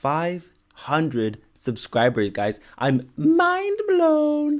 500 subscribers, guys. I'm mind blown.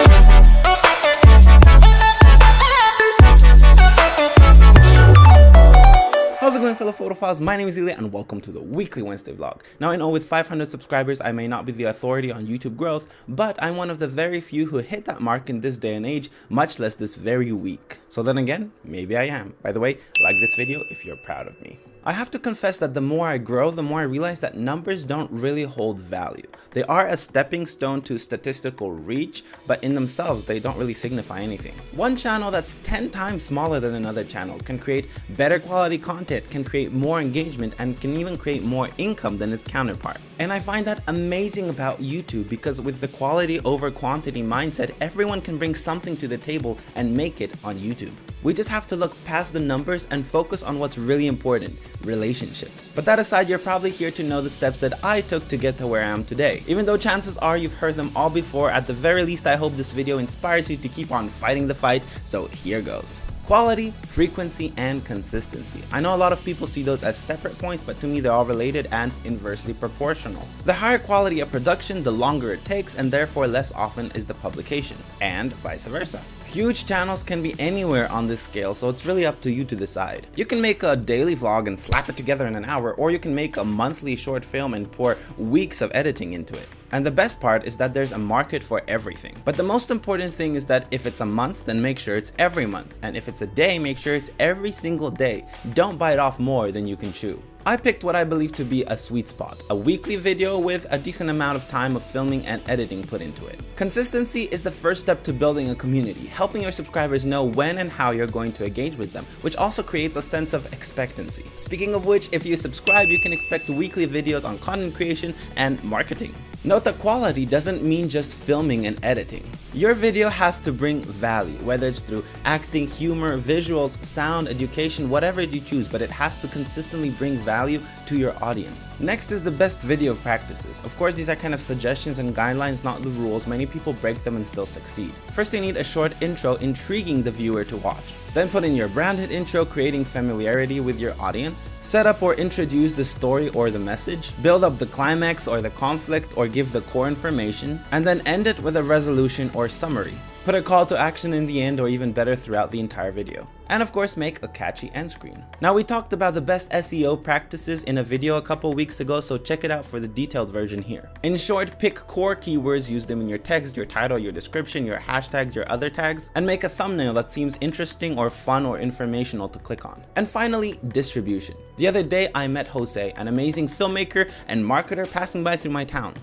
Going fellow photophiles? My name is Ilya and welcome to the weekly Wednesday vlog. Now I know with 500 subscribers I may not be the authority on YouTube growth, but I'm one of the very few who hit that mark in this day and age, much less this very week. So then again, maybe I am. By the way, like this video if you're proud of me. I have to confess that the more I grow, the more I realize that numbers don't really hold value. They are a stepping stone to statistical reach, but in themselves, they don't really signify anything. One channel that's 10 times smaller than another channel can create better quality content, can create more engagement, and can even create more income than its counterpart. And I find that amazing about YouTube because with the quality over quantity mindset, everyone can bring something to the table and make it on YouTube. We just have to look past the numbers and focus on what's really important, relationships. But that aside, you're probably here to know the steps that I took to get to where I am today. Even though chances are you've heard them all before, at the very least I hope this video inspires you to keep on fighting the fight, so here goes. Quality, frequency, and consistency. I know a lot of people see those as separate points, but to me they're all related and inversely proportional. The higher quality of production, the longer it takes, and therefore less often is the publication, and vice versa. Huge channels can be anywhere on this scale, so it's really up to you to decide. You can make a daily vlog and slap it together in an hour, or you can make a monthly short film and pour weeks of editing into it. And the best part is that there's a market for everything. But the most important thing is that if it's a month, then make sure it's every month. And if it's a day, make sure it's every single day. Don't bite off more than you can chew. I picked what I believe to be a sweet spot, a weekly video with a decent amount of time of filming and editing put into it. Consistency is the first step to building a community, helping your subscribers know when and how you're going to engage with them, which also creates a sense of expectancy. Speaking of which, if you subscribe, you can expect weekly videos on content creation and marketing. Note that quality doesn't mean just filming and editing. Your video has to bring value, whether it's through acting, humor, visuals, sound, education, whatever you choose, but it has to consistently bring value to your audience. Next is the best video practices. Of course, these are kind of suggestions and guidelines, not the rules. Many people break them and still succeed. First, you need a short intro intriguing the viewer to watch. Then put in your branded intro creating familiarity with your audience. Set up or introduce the story or the message. Build up the climax or the conflict or give the core information. And then end it with a resolution or summary. Put a call to action in the end or even better throughout the entire video. And of course make a catchy end screen. Now we talked about the best SEO practices in a video a couple weeks ago so check it out for the detailed version here. In short, pick core keywords, use them in your text, your title, your description, your hashtags, your other tags, and make a thumbnail that seems interesting or fun or informational to click on. And finally, distribution. The other day I met Jose, an amazing filmmaker and marketer passing by through my town.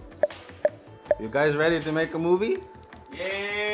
You guys ready to make a movie? Yeah!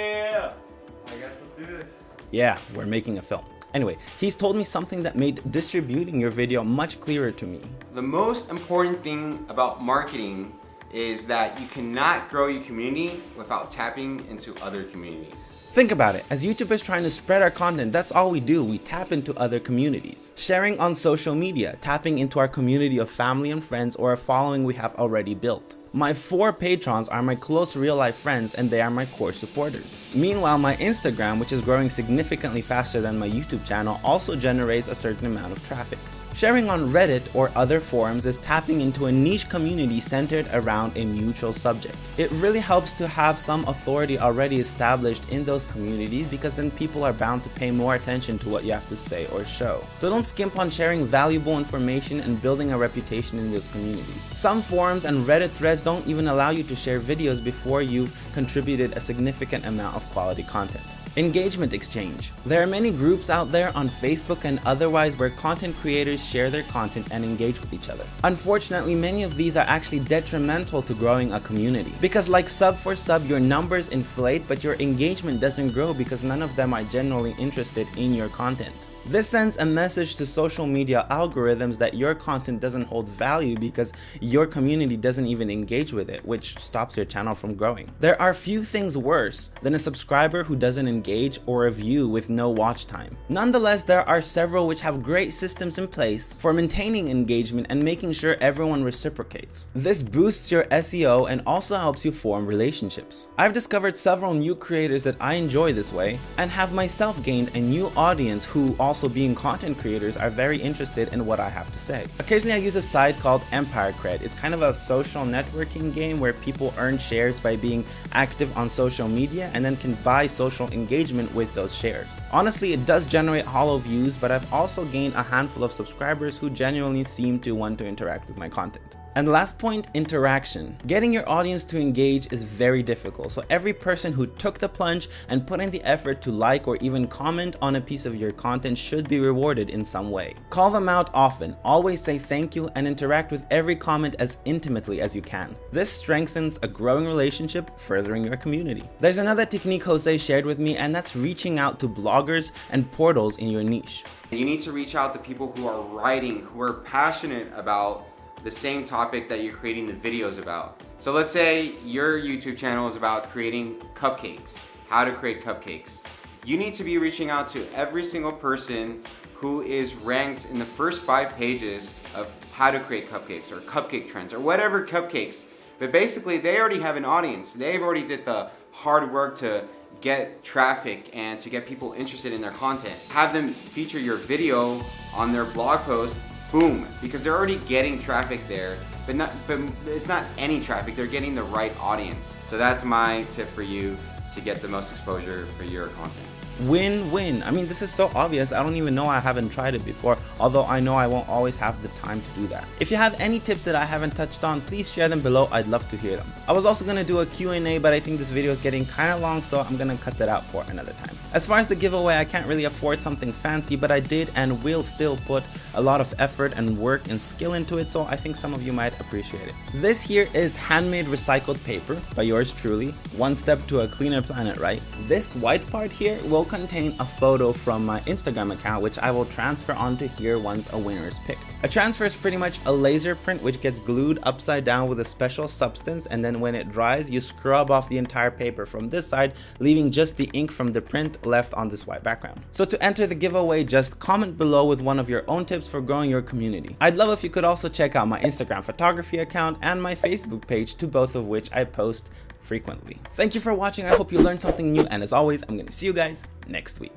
Yeah, we're making a film. Anyway, he's told me something that made distributing your video much clearer to me. The most important thing about marketing is that you cannot grow your community without tapping into other communities. Think about it, as YouTubers trying to spread our content, that's all we do, we tap into other communities. Sharing on social media, tapping into our community of family and friends or a following we have already built. My four patrons are my close real life friends and they are my core supporters. Meanwhile, my Instagram, which is growing significantly faster than my YouTube channel, also generates a certain amount of traffic. Sharing on Reddit or other forums is tapping into a niche community centered around a mutual subject. It really helps to have some authority already established in those communities because then people are bound to pay more attention to what you have to say or show. So don't skimp on sharing valuable information and building a reputation in those communities. Some forums and Reddit threads don't even allow you to share videos before you've contributed a significant amount of quality content. Engagement exchange. There are many groups out there on Facebook and otherwise where content creators share their content and engage with each other. Unfortunately, many of these are actually detrimental to growing a community because like sub for sub, your numbers inflate but your engagement doesn't grow because none of them are generally interested in your content. This sends a message to social media algorithms that your content doesn't hold value because your community doesn't even engage with it, which stops your channel from growing. There are few things worse than a subscriber who doesn't engage or a view with no watch time. Nonetheless, there are several which have great systems in place for maintaining engagement and making sure everyone reciprocates. This boosts your SEO and also helps you form relationships. I've discovered several new creators that I enjoy this way and have myself gained a new audience who also also being content creators are very interested in what I have to say. Occasionally I use a site called Empire Kred. It's kind of a social networking game where people earn shares by being active on social media and then can buy social engagement with those shares. Honestly, it does generate hollow views, but I've also gained a handful of subscribers who genuinely seem to want to interact with my content. And last point, interaction. Getting your audience to engage is very difficult, so every person who took the plunge and put in the effort to like or even comment on a piece of your content should be rewarded in some way. Call them out often, always say thank you, and interact with every comment as intimately as you can. This strengthens a growing relationship, furthering your community. There's another technique Jose shared with me, and that's reaching out to bloggers and portals in your niche. You need to reach out to people who are writing, who are passionate about the same topic that you're creating the videos about. So let's say your YouTube channel is about creating cupcakes, how to create cupcakes. You need to be reaching out to every single person who is ranked in the first five pages of how to create cupcakes or cupcake trends or whatever cupcakes. But basically they already have an audience. They've already did the hard work to get traffic and to get people interested in their content. Have them feature your video on their blog post boom, because they're already getting traffic there, but not, but it's not any traffic, they're getting the right audience. So that's my tip for you to get the most exposure for your content win-win. I mean this is so obvious. I don't even know i haven't tried it before although i know i won't always have the time to do that. If you have any tips that i haven't touched on please share them below. I'd love to hear them. I was also going to do a q&a but i think this video is getting kind of long so i'm gonna cut that out for another time. As far as the giveaway i can't really afford something fancy but i did and will still put a lot of effort and work and skill into it so i think some of you might appreciate it. This here is handmade recycled paper by yours truly. One step to a cleaner planet right? This white part here will will contain a photo from my Instagram account which I will transfer onto here once a winner is picked. A transfer is pretty much a laser print which gets glued upside down with a special substance and then when it dries you scrub off the entire paper from this side leaving just the ink from the print left on this white background. So to enter the giveaway just comment below with one of your own tips for growing your community. I'd love if you could also check out my Instagram photography account and my Facebook page to both of which I post frequently. Thank you for watching. I hope you learned something new. And as always, I'm going to see you guys next week.